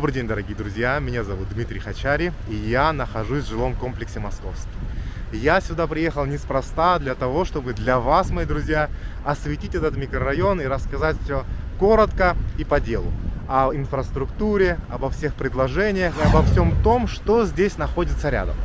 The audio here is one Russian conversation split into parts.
Добрый день, дорогие друзья! Меня зовут Дмитрий Хачари, и я нахожусь в жилом комплексе Московский. Я сюда приехал неспроста для того, чтобы для вас, мои друзья, осветить этот микрорайон и рассказать все коротко и по делу. О инфраструктуре, обо всех предложениях и обо всем том, что здесь находится рядом.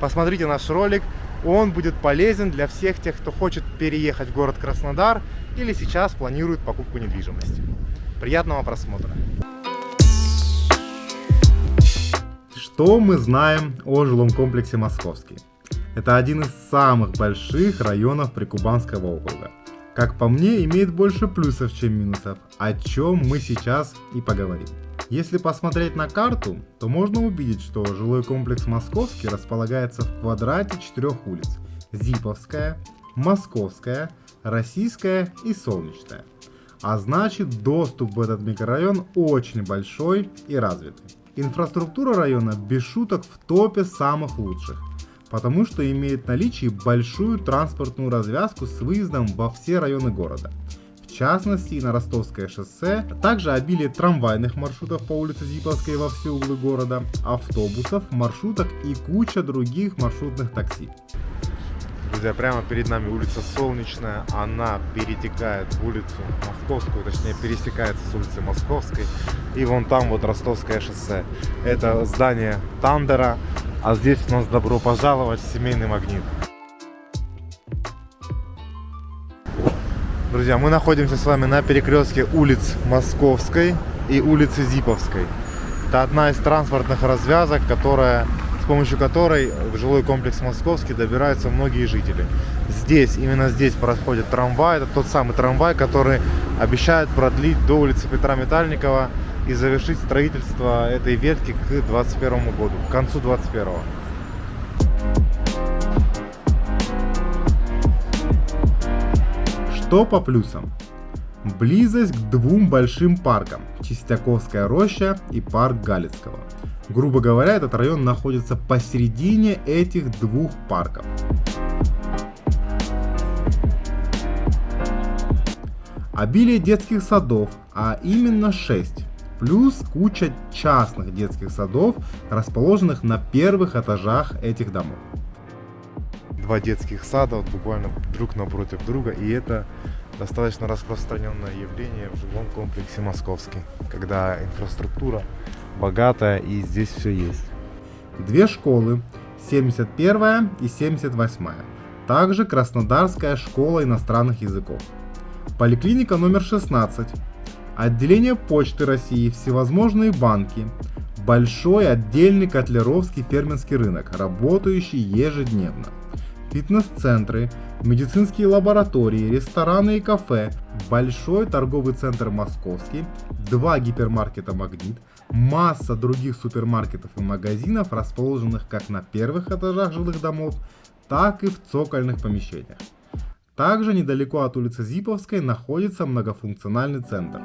Посмотрите наш ролик, он будет полезен для всех тех, кто хочет переехать в город Краснодар или сейчас планирует покупку недвижимости. Приятного просмотра! Что мы знаем о жилом комплексе Московский? Это один из самых больших районов Прикубанского округа. Как по мне, имеет больше плюсов, чем минусов, о чем мы сейчас и поговорим. Если посмотреть на карту, то можно увидеть, что жилой комплекс Московский располагается в квадрате четырех улиц. Зиповская, Московская, Российская и Солнечная. А значит доступ в этот микрорайон очень большой и развитый. Инфраструктура района без шуток в топе самых лучших потому что имеет наличие большую транспортную развязку с выездом во все районы города. В частности, на Ростовское шоссе, также обилие трамвайных маршрутов по улице Зиповской во все углы города, автобусов, маршруток и куча других маршрутных такси. Друзья, прямо перед нами улица Солнечная, она перетекает в улицу Московскую, точнее пересекается с улицы Московской. И вон там вот Ростовское шоссе. Это здание Тандера, а здесь у нас добро пожаловать в семейный магнит. Друзья, мы находимся с вами на перекрестке улиц Московской и улицы Зиповской. Это одна из транспортных развязок, которая, помощью которой в жилой комплекс Московский добираются многие жители. Здесь, именно здесь проходит трамвай. Это тот самый трамвай, который обещает продлить до улицы Петра Метальникова и завершить строительство этой ветки к 2021 году, к концу 2021. Что по плюсам? Близость к двум большим паркам – Чистяковская роща и парк Галицкого. Грубо говоря, этот район находится посередине этих двух парков. Обилие детских садов, а именно 6, плюс куча частных детских садов, расположенных на первых этажах этих домов. Два детских сада вот буквально друг напротив друга, и это достаточно распространенное явление в жилом комплексе Московский, когда инфраструктура богатая и здесь все есть. Две школы, 71 и 78, также Краснодарская школа иностранных языков. Поликлиника номер 16, отделение Почты России, всевозможные банки, большой отдельный котлеровский фермерский рынок, работающий ежедневно, фитнес-центры, медицинские лаборатории, рестораны и кафе, большой торговый центр Московский, два гипермаркета Магнит, масса других супермаркетов и магазинов, расположенных как на первых этажах жилых домов, так и в цокольных помещениях. Также недалеко от улицы Зиповской находится многофункциональный центр.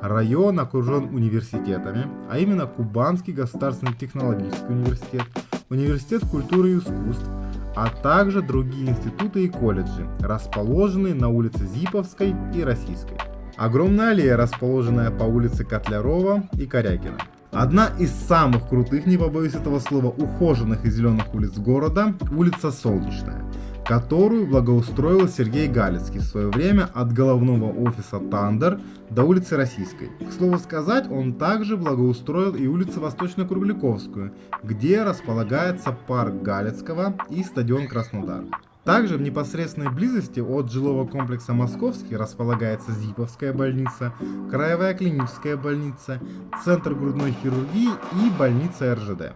Район окружен университетами, а именно Кубанский государственный технологический университет, Университет культуры и искусств, а также другие институты и колледжи, расположенные на улице Зиповской и Российской. Огромная аллея, расположенная по улице Котлярова и Корякина. Одна из самых крутых, не побоюсь этого слова, ухоженных и зеленых улиц города – улица Солнечная которую благоустроил Сергей Галицкий в свое время от головного офиса Тандер до улицы Российской. К слову сказать, он также благоустроил и улицу Восточно-Кругляковскую, где располагается парк Галицкого и стадион Краснодар. Также в непосредственной близости от жилого комплекса Московский располагается Зиповская больница, Краевая клиническая больница, Центр грудной хирургии и больница РЖД.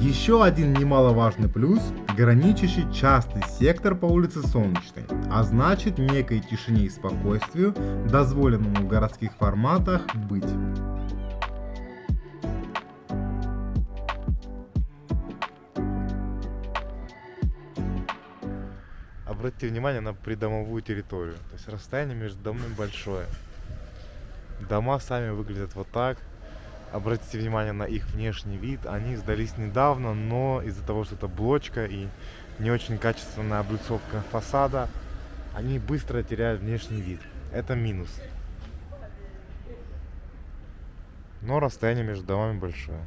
Еще один немаловажный плюс – граничащий частный сектор по улице Солнечной, а значит некой тишине и спокойствию, дозволенному в городских форматах быть. Обратите внимание на придомовую территорию, то есть расстояние между домами большое. Дома сами выглядят вот так, обратите внимание на их внешний вид. Они сдались недавно, но из-за того, что это блочка и не очень качественная облицовка фасада, они быстро теряют внешний вид. Это минус. но расстояние между домами большое.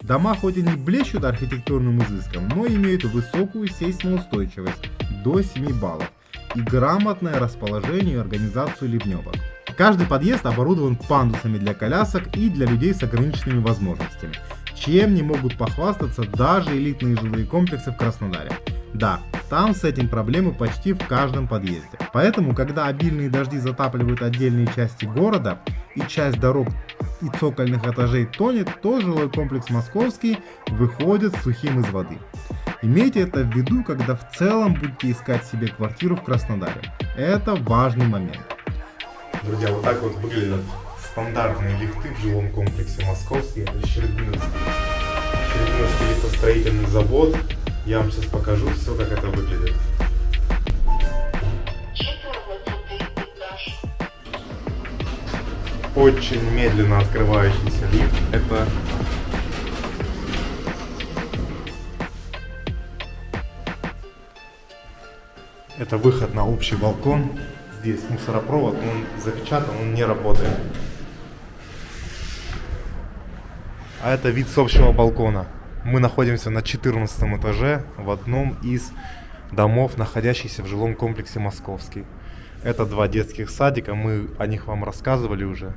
Дома хоть и не блещут архитектурным изыском, но имеют высокую сейсмоустойчивость до 7 баллов и грамотное расположение и организацию ливневок. Каждый подъезд оборудован пандусами для колясок и для людей с ограниченными возможностями, чем не могут похвастаться даже элитные жилые комплексы в Краснодаре. Да, там с этим проблемы почти в каждом подъезде. Поэтому, когда обильные дожди затапливают отдельные части города и часть дорог и цокольных этажей тонет, то жилой комплекс московский выходит сухим из воды. Имейте это в виду, когда в целом будете искать себе квартиру в Краснодаре. Это важный момент. Друзья, вот так вот выглядят стандартные лифты в жилом комплексе московский. Это Щербиновский, Щербиновский лифтостроительный завод. Я вам сейчас покажу все, как это выглядит. Очень медленно открывающийся лифт. Это Это выход на общий балкон. Здесь мусоропровод, он запечатан, он не работает. А это вид с общего балкона. Мы находимся на 14 этаже в одном из домов, находящихся в жилом комплексе Московский. Это два детских садика, мы о них вам рассказывали уже.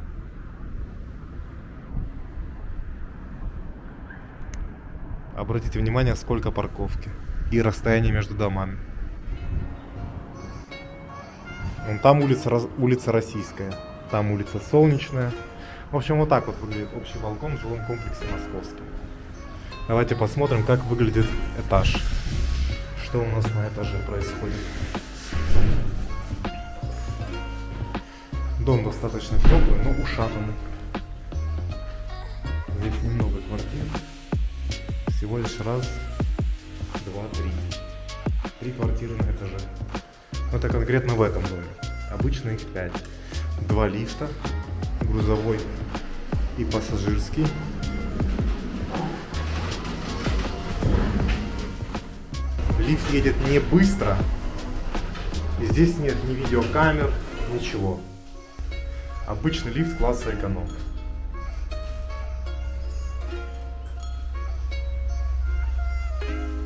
Обратите внимание, сколько парковки и расстояние между домами. Вон там улица, улица Российская, там улица Солнечная. В общем, вот так вот выглядит общий балкон в жилом комплексе Московский. Давайте посмотрим, как выглядит этаж. Что у нас на этаже происходит. Дом достаточно теплый, но ушатанный. Здесь немного квартир. Всего лишь раз, два, три. Три квартиры на этаже. Это конкретно в этом доме. Их 5. Два лифта, грузовой и пассажирский. Лифт едет не быстро. Здесь нет ни видеокамер, ничего. Обычный лифт класса эконом.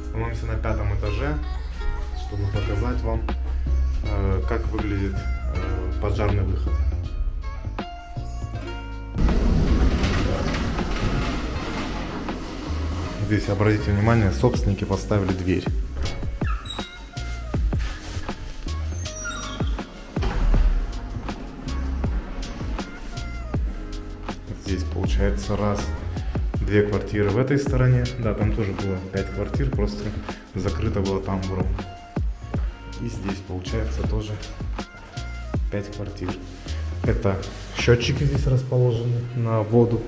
Становимся на пятом этаже, чтобы показать вам как выглядит э, пожарный выход. Здесь, обратите внимание, собственники поставили дверь. Здесь получается раз, две квартиры в этой стороне. Да, там тоже было пять квартир, просто закрыто было тамбуром. И здесь получается тоже 5 квартир. Это счетчики здесь расположены на воду.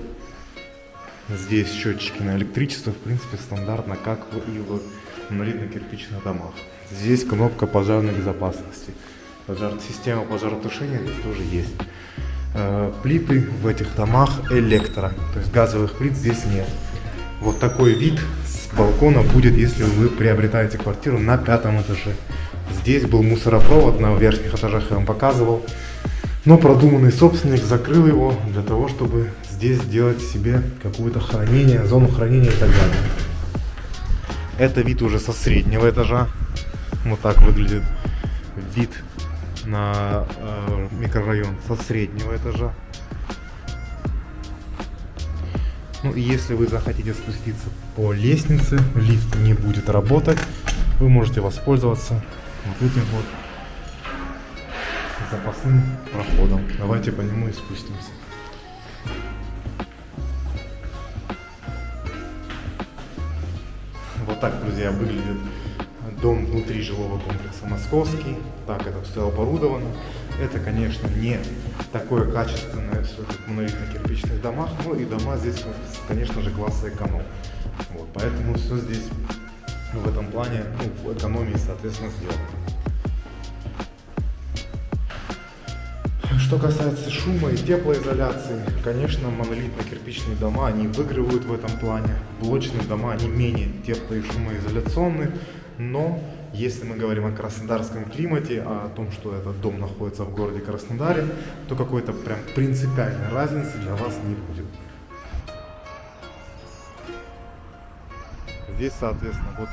Здесь счетчики на электричество, в принципе, стандартно, как и в монолитно-кирпичных домах. Здесь кнопка пожарной безопасности. Пожар... Система пожаротушения здесь тоже есть. Э, плиты в этих домах электро, то есть газовых плит здесь нет. Вот такой вид с балкона будет, если вы приобретаете квартиру на пятом этаже. Здесь был мусоропровод на верхних этажах, я вам показывал. Но продуманный собственник закрыл его для того, чтобы здесь сделать себе какое-то хранение, зону хранения и так далее. Это вид уже со среднего этажа. Вот так выглядит вид на э, микрорайон со среднего этажа. Ну и если вы захотите спуститься по лестнице, лифт не будет работать, вы можете воспользоваться вот этим вот запасным проходом. Давайте по нему и спустимся. Вот так, друзья, выглядит дом внутри жилого комплекса Московский. Так это все оборудовано. Это, конечно, не такое качественное все, как в монолитно-кирпичных домах, но и дома здесь, конечно же, класса эконом. Вот, поэтому все здесь ну, в этом плане, ну, в экономии, соответственно, сделано. Что касается шума и теплоизоляции, конечно, монолитно-кирпичные дома, они выигрывают в этом плане. Блочные дома, они менее тепло- и шумоизоляционные, но если мы говорим о краснодарском климате, о том, что этот дом находится в городе Краснодаре, то какой-то прям принципиальной разницы для вас не будет. Здесь, соответственно, вот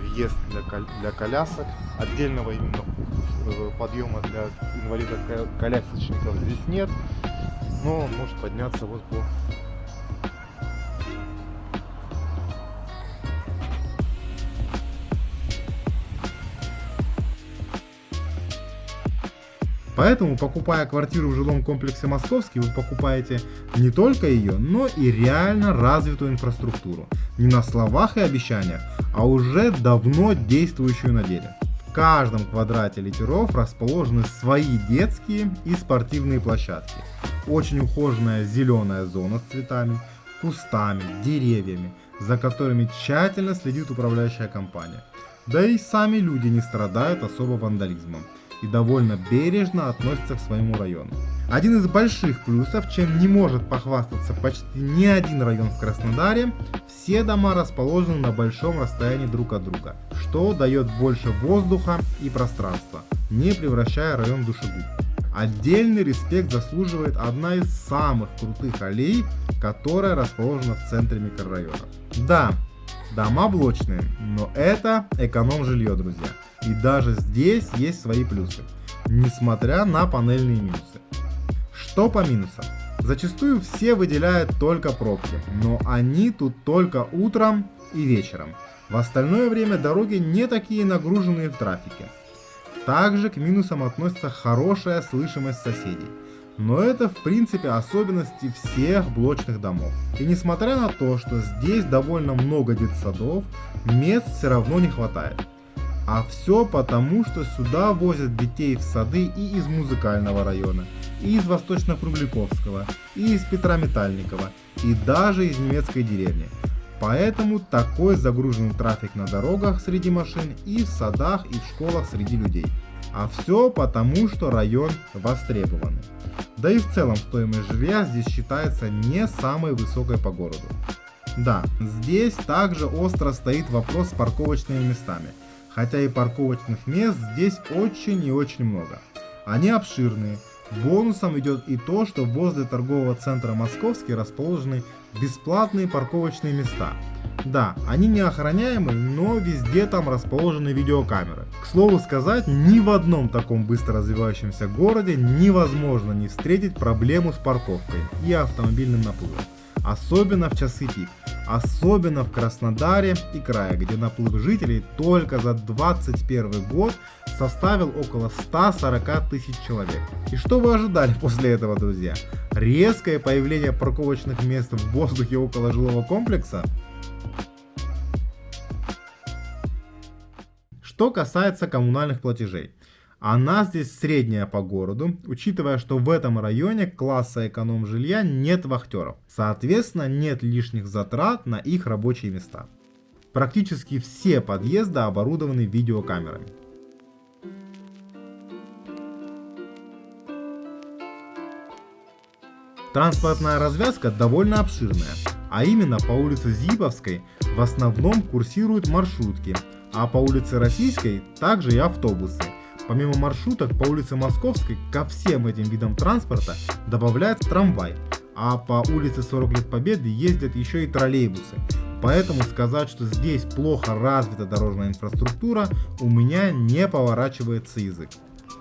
въезд для, кол для колясок. Отдельного именно э, подъема для инвалидов-колясочников здесь нет. Но он может подняться вот по Поэтому, покупая квартиру в жилом комплексе Московский, вы покупаете не только ее, но и реально развитую инфраструктуру. Не на словах и обещаниях, а уже давно действующую на деле. В каждом квадрате литеров расположены свои детские и спортивные площадки. Очень ухоженная зеленая зона с цветами, кустами, деревьями, за которыми тщательно следит управляющая компания. Да и сами люди не страдают особо вандализмом и довольно бережно относится к своему району. Один из больших плюсов, чем не может похвастаться почти ни один район в Краснодаре, все дома расположены на большом расстоянии друг от друга, что дает больше воздуха и пространства, не превращая район в душегуб. Отдельный респект заслуживает одна из самых крутых аллей, которая расположена в центре микрорайона. Да, дома блочные, но это эконом-жилье, друзья. И даже здесь есть свои плюсы, несмотря на панельные минусы. Что по минусам? Зачастую все выделяют только пробки, но они тут только утром и вечером. В остальное время дороги не такие нагруженные в трафике. Также к минусам относится хорошая слышимость соседей. Но это в принципе особенности всех блочных домов. И несмотря на то, что здесь довольно много детсадов, мест все равно не хватает. А все потому, что сюда возят детей в сады и из музыкального района, и из Восточно-Фрубликовского, и из Петра Метальникова, и даже из немецкой деревни. Поэтому такой загруженный трафик на дорогах среди машин и в садах и в школах среди людей. А все потому, что район востребованный. Да и в целом стоимость жилья здесь считается не самой высокой по городу. Да, здесь также остро стоит вопрос с парковочными местами – хотя и парковочных мест здесь очень и очень много. Они обширные. Бонусом идет и то, что возле торгового центра Московский расположены бесплатные парковочные места. Да, они не охраняемы, но везде там расположены видеокамеры. К слову сказать, ни в одном таком быстро развивающемся городе невозможно не встретить проблему с парковкой и автомобильным наплывом. Особенно в часы пик. Особенно в Краснодаре и крае, где наплыв жителей только за 2021 год составил около 140 тысяч человек. И что вы ожидали после этого, друзья? Резкое появление парковочных мест в воздухе около жилого комплекса? Что касается коммунальных платежей. Она здесь средняя по городу, учитывая, что в этом районе класса эконом жилья нет вахтеров. Соответственно, нет лишних затрат на их рабочие места. Практически все подъезды оборудованы видеокамерами. Транспортная развязка довольно обширная, а именно по улице Зиповской в основном курсируют маршрутки, а по улице Российской также и автобусы. Помимо маршруток по улице Московской ко всем этим видам транспорта добавляется трамвай, а по улице 40 лет Победы ездят еще и троллейбусы. Поэтому сказать, что здесь плохо развита дорожная инфраструктура, у меня не поворачивается язык.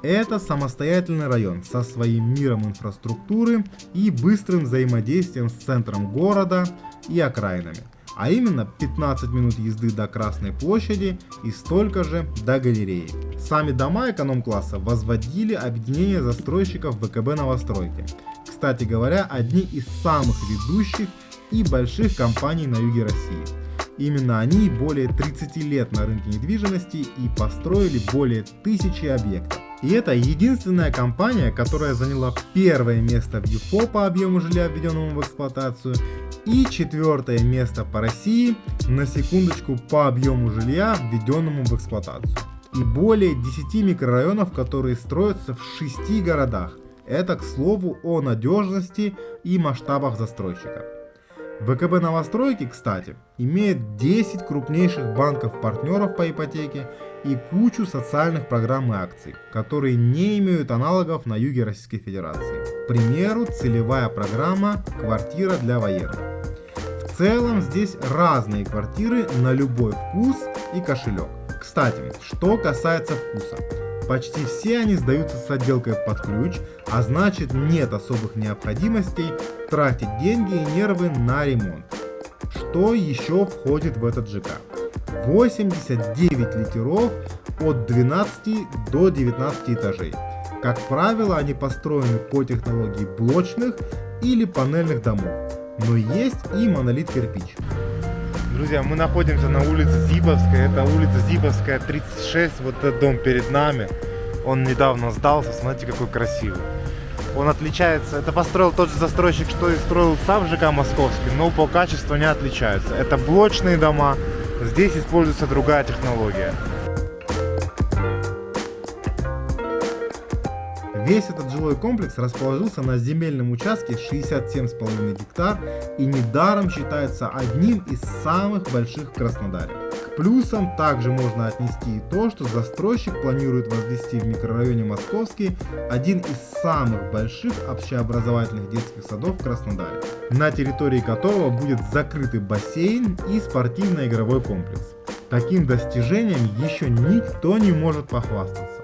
Это самостоятельный район со своим миром инфраструктуры и быстрым взаимодействием с центром города и окраинами а именно 15 минут езды до Красной площади и столько же до галереи. Сами дома эконом-класса возводили объединение застройщиков ВКБ новостройки. Кстати говоря, одни из самых ведущих и больших компаний на юге России. Именно они более 30 лет на рынке недвижимости и построили более тысячи объектов. И это единственная компания, которая заняла первое место в ЮФО по объему жилья, введенному в эксплуатацию, и четвертое место по России, на секундочку, по объему жилья, введенному в эксплуатацию. И более 10 микрорайонов, которые строятся в 6 городах. Это, к слову, о надежности и масштабах застройщика. ВКБ новостройки, кстати, имеет 10 крупнейших банков-партнеров по ипотеке и кучу социальных программ и акций, которые не имеют аналогов на юге Российской Федерации. К примеру, целевая программа «Квартира для военных». В целом здесь разные квартиры на любой вкус и кошелек. Кстати, что касается вкуса. Почти все они сдаются с отделкой под ключ, а значит нет особых необходимостей тратить деньги и нервы на ремонт. Что еще входит в этот ЖК? 89 литеров от 12 до 19 этажей. Как правило, они построены по технологии блочных или панельных домов, но есть и монолит кирпич. Друзья, мы находимся на улице Зибовская, это улица Зибовская 36, вот этот дом перед нами. Он недавно сдался, смотрите какой красивый. Он отличается, это построил тот же застройщик, что и строил сам ЖК Московский, но по качеству не отличаются. Это блочные дома, здесь используется другая технология. Весь этот жилой комплекс расположился на земельном участке 67,5 гектар и недаром считается одним из самых больших в Краснодаре. К плюсам также можно отнести и то, что застройщик планирует возвести в микрорайоне Московский один из самых больших общеобразовательных детских садов в Краснодаре, на территории которого будет закрытый бассейн и спортивно-игровой комплекс. Таким достижением еще никто не может похвастаться.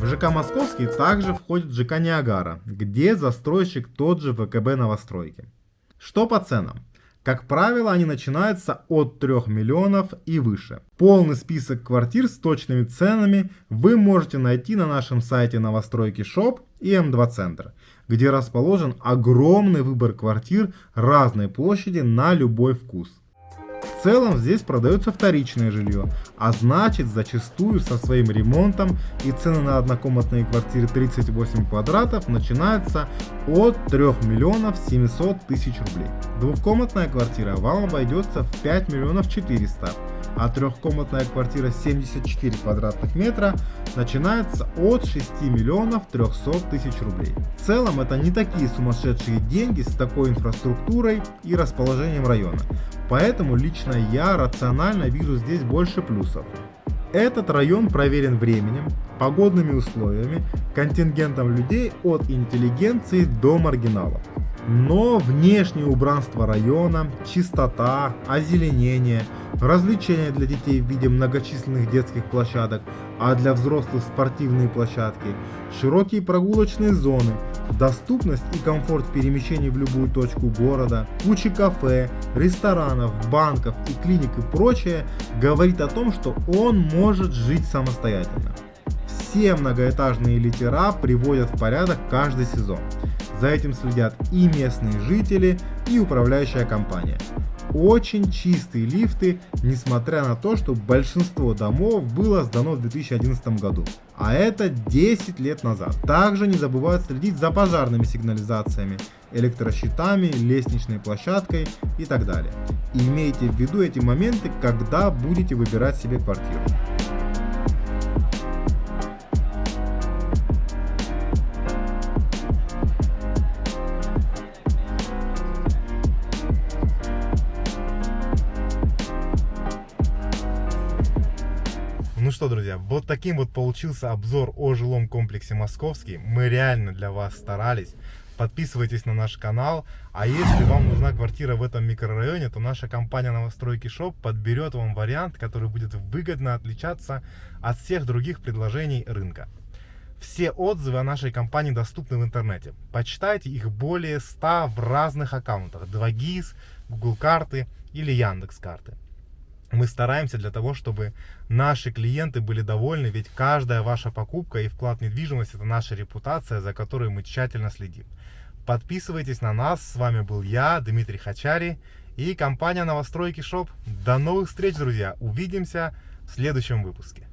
В ЖК Московский также входит ЖК Ниагара, где застройщик тот же ВКБ новостройки. Что по ценам? Как правило, они начинаются от 3 миллионов и выше. Полный список квартир с точными ценами вы можете найти на нашем сайте новостройки Shop и М2 Центр, где расположен огромный выбор квартир разной площади на любой вкус. В целом здесь продается вторичное жилье, а значит зачастую со своим ремонтом и цены на однокомнатные квартиры 38 квадратов начинаются от 3 миллионов 700 тысяч рублей. Двухкомнатная квартира вам обойдется в 5 миллионов 400 а трехкомнатная квартира 74 квадратных метра начинается от 6 миллионов 300 тысяч рублей. В целом это не такие сумасшедшие деньги с такой инфраструктурой и расположением района, поэтому лично я рационально вижу здесь больше плюсов. Этот район проверен временем, погодными условиями, контингентом людей от интеллигенции до маргиналов. Но внешнее убранство района, чистота, озеленение, развлечения для детей в виде многочисленных детских площадок, а для взрослых спортивные площадки, широкие прогулочные зоны, доступность и комфорт перемещений в любую точку города, куча кафе, ресторанов, банков и клиник и прочее говорит о том, что он может жить самостоятельно. Все многоэтажные литера приводят в порядок каждый сезон. За этим следят и местные жители, и управляющая компания. Очень чистые лифты, несмотря на то, что большинство домов было сдано в 2011 году. А это 10 лет назад. Также не забывают следить за пожарными сигнализациями, электрощитами, лестничной площадкой и так далее. Имейте в виду эти моменты, когда будете выбирать себе квартиру. Вот таким вот получился обзор о жилом комплексе Московский. Мы реально для вас старались. Подписывайтесь на наш канал. А если вам нужна квартира в этом микрорайоне, то наша компания Новостройки Шоп подберет вам вариант, который будет выгодно отличаться от всех других предложений рынка. Все отзывы о нашей компании доступны в интернете. Почитайте их более 100 в разных аккаунтах. 2GIS, Google карты или Яндекс карты мы стараемся для того, чтобы наши клиенты были довольны, ведь каждая ваша покупка и вклад в недвижимость это наша репутация, за которой мы тщательно следим. Подписывайтесь на нас, с вами был я, Дмитрий Хачари и компания Новостройки Шоп. До новых встреч, друзья, увидимся в следующем выпуске.